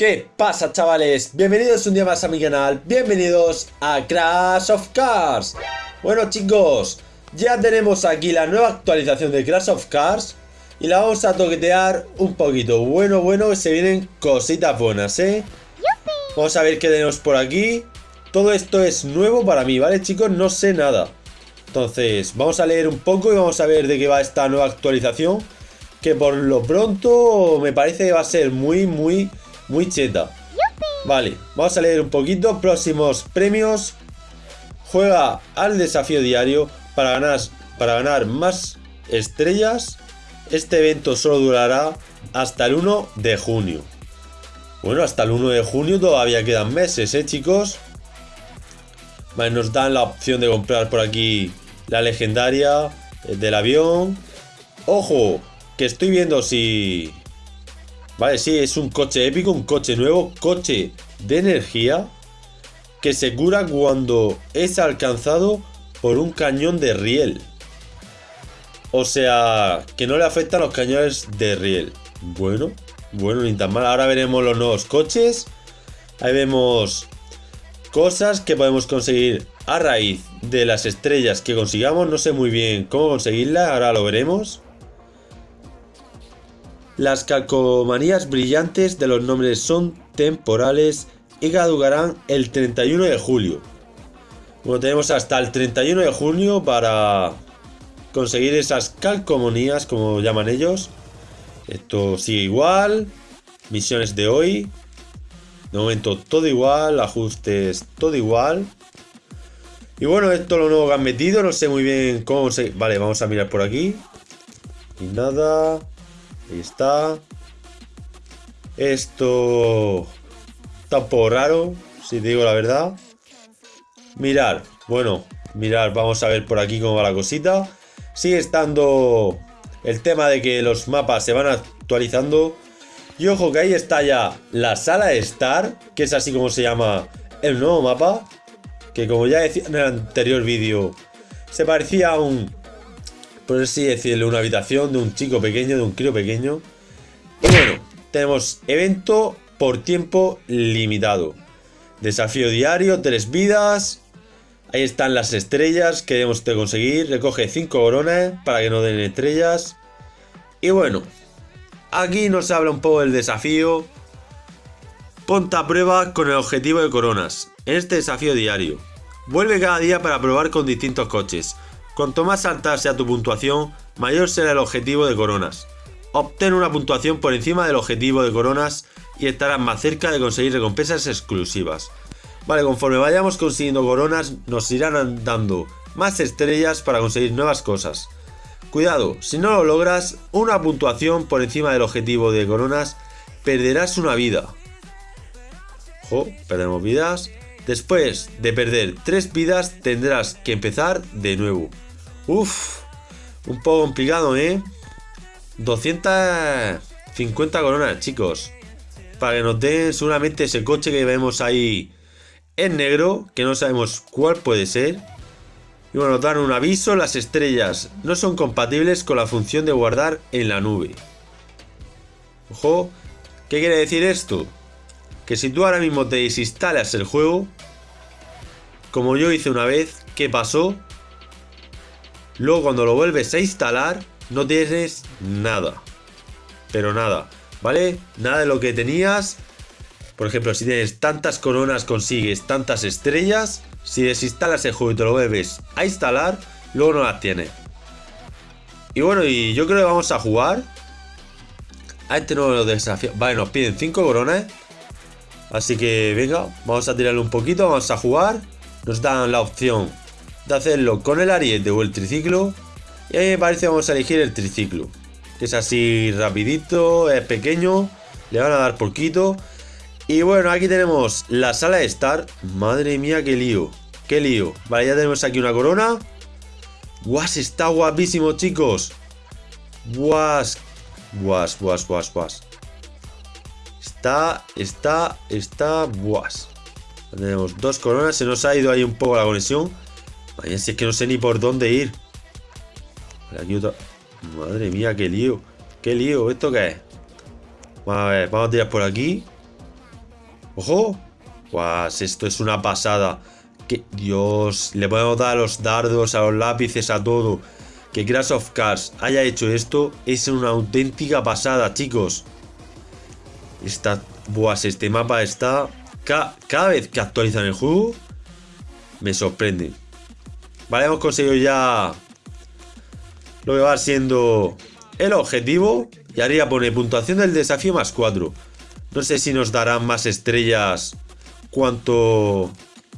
¿Qué pasa chavales? Bienvenidos un día más a mi canal, bienvenidos a Crash of Cars Bueno chicos, ya tenemos aquí la nueva actualización de Crash of Cars Y la vamos a toquetear un poquito Bueno, bueno, que se vienen cositas buenas, ¿eh? Vamos a ver qué tenemos por aquí Todo esto es nuevo para mí, ¿vale chicos? No sé nada Entonces, vamos a leer un poco y vamos a ver de qué va esta nueva actualización Que por lo pronto me parece que va a ser muy, muy muy cheta. Vale, vamos a leer un poquito. Próximos premios. Juega al desafío diario para ganar, para ganar más estrellas. Este evento solo durará hasta el 1 de junio. Bueno, hasta el 1 de junio todavía quedan meses, ¿eh, chicos? Vale, nos dan la opción de comprar por aquí la legendaria del avión. ¡Ojo! Que estoy viendo si Vale, sí, es un coche épico, un coche nuevo, coche de energía que se cura cuando es alcanzado por un cañón de riel. O sea, que no le afectan los cañones de riel. Bueno, bueno, ni tan mal. Ahora veremos los nuevos coches. Ahí vemos cosas que podemos conseguir a raíz de las estrellas que consigamos. No sé muy bien cómo conseguirlas, ahora lo veremos. Las calcomanías brillantes de los nombres son temporales y caducarán el 31 de julio. Bueno, tenemos hasta el 31 de junio para conseguir esas calcomanías, como llaman ellos. Esto sigue igual. Misiones de hoy. De momento todo igual. Ajustes todo igual. Y bueno, esto es lo nuevo que han metido. No sé muy bien cómo se... Vale, vamos a mirar por aquí. Y nada. Ahí está. Esto está un poco raro, si digo la verdad. Mirar, bueno, mirar, vamos a ver por aquí cómo va la cosita. Sigue estando el tema de que los mapas se van actualizando. Y ojo que ahí está ya la sala Star, que es así como se llama el nuevo mapa. Que como ya decía en el anterior vídeo, se parecía a un por así decirlo, una habitación de un chico pequeño, de un crío pequeño. Y bueno, tenemos evento por tiempo limitado. Desafío diario, tres vidas. Ahí están las estrellas que debemos de conseguir. Recoge cinco coronas para que no den estrellas. Y bueno, aquí nos habla un poco del desafío. Ponte a prueba con el objetivo de coronas. En este desafío diario. Vuelve cada día para probar con distintos coches. Cuanto más alta sea tu puntuación, mayor será el objetivo de coronas. Obtén una puntuación por encima del objetivo de coronas y estarás más cerca de conseguir recompensas exclusivas. Vale, conforme vayamos consiguiendo coronas, nos irán dando más estrellas para conseguir nuevas cosas. Cuidado, si no lo logras, una puntuación por encima del objetivo de coronas, perderás una vida. Ojo, perdemos vidas. Después de perder 3 vidas tendrás que empezar de nuevo. Uf, un poco complicado, ¿eh? 250 coronas, chicos. Para que nos den seguramente ese coche que vemos ahí en negro, que no sabemos cuál puede ser. Y bueno, nos dan un aviso, las estrellas no son compatibles con la función de guardar en la nube. Ojo, ¿qué quiere decir esto? que si tú ahora mismo te desinstalas el juego, como yo hice una vez, ¿qué pasó? Luego cuando lo vuelves a instalar, no tienes nada. Pero nada, ¿vale? Nada de lo que tenías. Por ejemplo, si tienes tantas coronas, consigues tantas estrellas. Si desinstalas el juego y te lo vuelves a instalar, luego no las tienes. Y bueno, y yo creo que vamos a jugar. A este nuevo desafío. Vale, nos piden 5 coronas. Así que venga, vamos a tirarle un poquito, vamos a jugar. Nos dan la opción de hacerlo con el ariete o el triciclo. Y a mí me parece vamos a elegir el triciclo. Que es así rapidito, es pequeño, le van a dar poquito. Y bueno, aquí tenemos la sala de estar. Madre mía, qué lío, qué lío. Vale, ya tenemos aquí una corona. Guas, está guapísimo, chicos. Guas, guas, guas, guas, guas. Está, está, está... Buas. Tenemos dos coronas. Se nos ha ido ahí un poco la conexión. Vaya, si es que no sé ni por dónde ir. Madre mía, qué lío. Qué lío. ¿Esto qué es? Vamos a ver, vamos a tirar por aquí. ¡Ojo! Guas, esto es una pasada. Dios, le podemos dar a los dardos, a los lápices, a todo. Que Crash of Cars haya hecho esto es una auténtica pasada, chicos. Esta, buas, este mapa está... cada vez que actualizan el juego, me sorprende. Vale, hemos conseguido ya lo que va siendo el objetivo. Y arriba pone puntuación del desafío más 4. No sé si nos darán más estrellas cuanto...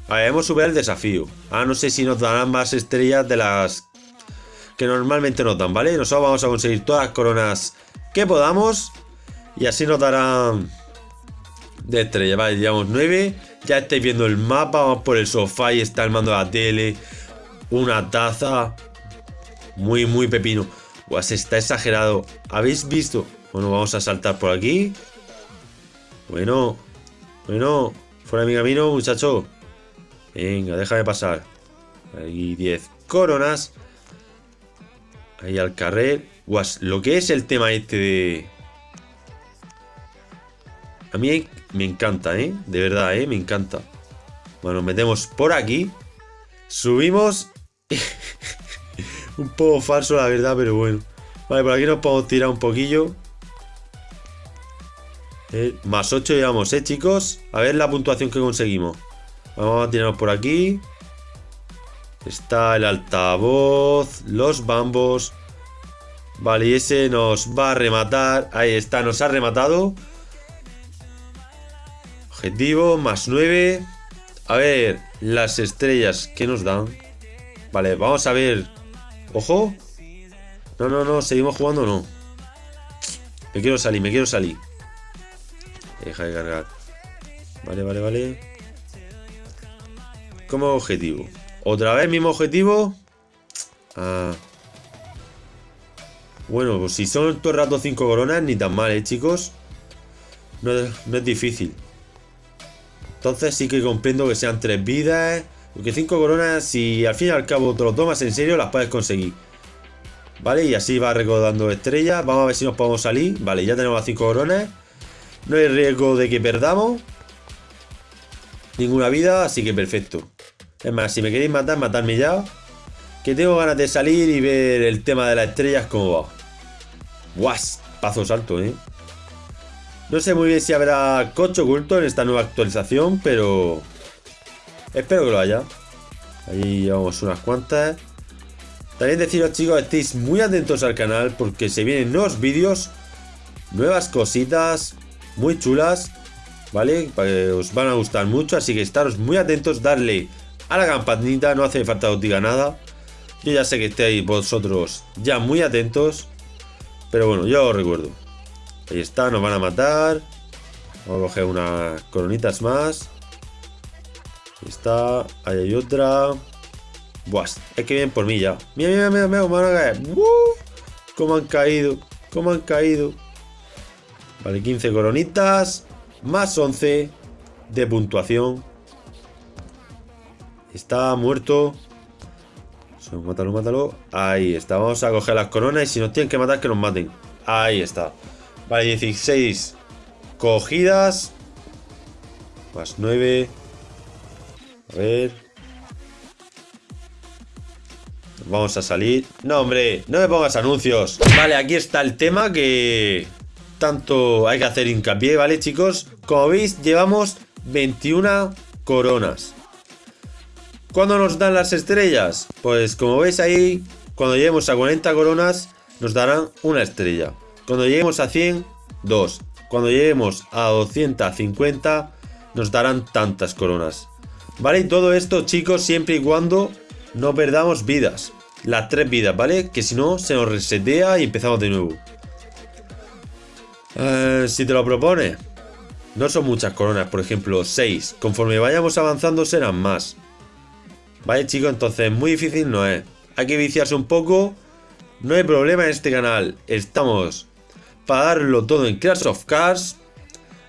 A ver, hemos superado el desafío. Ah, no sé si nos darán más estrellas de las que normalmente nos dan, ¿vale? Nosotros vamos a conseguir todas las coronas que podamos. Y así nos darán de estrella, vale, llevamos 9. Ya estáis viendo el mapa, vamos por el sofá y está el mando de la tele. Una taza. Muy, muy pepino. Pues está exagerado. ¿Habéis visto? Bueno, vamos a saltar por aquí. Bueno, bueno, fuera de mi camino, muchacho. Venga, déjame pasar. Ahí 10 coronas. Ahí al carrer. Guas, lo que es el tema este de... A mí me encanta, ¿eh? De verdad, ¿eh? Me encanta. Bueno, metemos por aquí. Subimos. un poco falso, la verdad, pero bueno. Vale, por aquí nos podemos tirar un poquillo. Eh, más 8 llevamos, ¿eh, chicos? A ver la puntuación que conseguimos. Vamos a tirarnos por aquí. Está el altavoz, los bambos. Vale, y ese nos va a rematar. Ahí está, nos ha rematado. Objetivo, más 9. A ver, las estrellas que nos dan. Vale, vamos a ver. Ojo. No, no, no, seguimos jugando no. Me quiero salir, me quiero salir. Deja de cargar. Vale, vale, vale. Como objetivo. ¿Otra vez mismo objetivo? Ah. Bueno, pues si son todo el rato 5 coronas, ni tan mal, ¿eh, chicos? No, no es difícil. Entonces sí que comprendo que sean 3 vidas. Porque 5 coronas, si al fin y al cabo te lo tomas en serio, las puedes conseguir. ¿Vale? Y así va recordando estrellas. Vamos a ver si nos podemos salir. Vale, ya tenemos las 5 coronas. No hay riesgo de que perdamos. Ninguna vida, así que perfecto. Es más, si me queréis matar, matadme ya. Que tengo ganas de salir y ver el tema de las estrellas cómo va. ¡Guas! Paso salto, ¿eh? No sé muy bien si habrá coche oculto en esta nueva actualización, pero... Espero que lo haya. Ahí llevamos unas cuantas. También deciros, chicos, estéis muy atentos al canal porque se vienen nuevos vídeos, nuevas cositas muy chulas, ¿vale? Que os van a gustar mucho, así que estaros muy atentos, darle a la campanita, no hace falta que os diga nada. Yo ya sé que estéis vosotros ya muy atentos, pero bueno, yo os recuerdo. Ahí está, nos van a matar. Vamos a coger unas coronitas más. Está, ahí hay otra. Buah, es que vienen por mí ya. Mira, mira, mira, mira, van. ¿Cómo han caído? ¿Cómo han caído? Vale, 15 coronitas. Más 11 de puntuación. Está muerto. Mátalo, mátalo. Ahí está. Vamos a coger las coronas y si nos tienen que matar, que nos maten. Ahí está. Vale, 16 cogidas. Más 9. A ver. Vamos a salir. No, hombre, no me pongas anuncios. Vale, aquí está el tema que tanto hay que hacer hincapié, ¿vale, chicos? Como veis, llevamos 21 coronas. ¿Cuándo nos dan las estrellas? Pues como veis ahí, cuando lleguemos a 40 coronas, nos darán una estrella. Cuando lleguemos a 100, dos. Cuando lleguemos a 250, nos darán tantas coronas. ¿Vale? Y todo esto, chicos, siempre y cuando no perdamos vidas. Las tres vidas, ¿vale? Que si no, se nos resetea y empezamos de nuevo. Eh, si te lo propone. No son muchas coronas, por ejemplo, 6. Conforme vayamos avanzando serán más. Vale, chicos, entonces muy difícil no es. Hay que viciarse un poco. No hay problema en este canal. Estamos para darlo todo en Clash of Cars.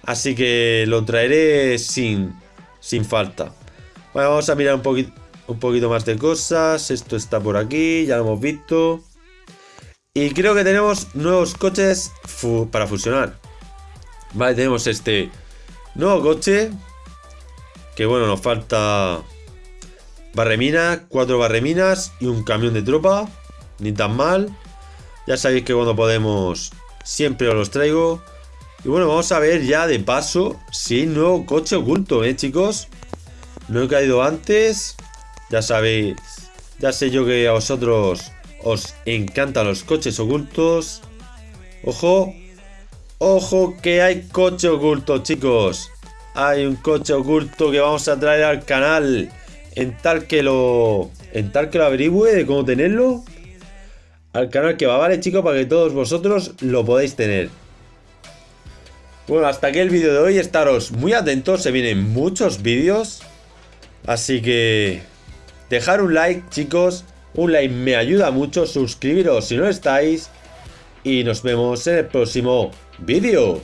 Así que lo traeré sin, sin falta. Bueno, vamos a mirar un poquito más de cosas. Esto está por aquí, ya lo hemos visto. Y creo que tenemos nuevos coches para fusionar. Vale, tenemos este Nuevo coche. Que bueno, nos falta barremina, cuatro barreminas y un camión de tropa. Ni tan mal. Ya sabéis que cuando podemos siempre os los traigo. Y bueno, vamos a ver ya de paso si hay nuevo coche oculto, ¿eh, chicos? No he caído antes. Ya sabéis, ya sé yo que a vosotros os encantan los coches ocultos. Ojo, ojo que hay coche oculto, chicos. Hay un coche oculto que vamos a traer al canal. En tal que lo, en tal que lo averigüe de cómo tenerlo. Al canal que va, ¿vale, chicos? Para que todos vosotros lo podáis tener. Bueno, hasta aquí el vídeo de hoy. Estaros muy atentos, se vienen muchos vídeos. Así que dejar un like, chicos. Un like me ayuda mucho. Suscribiros si no estáis. Y nos vemos en el próximo vídeo.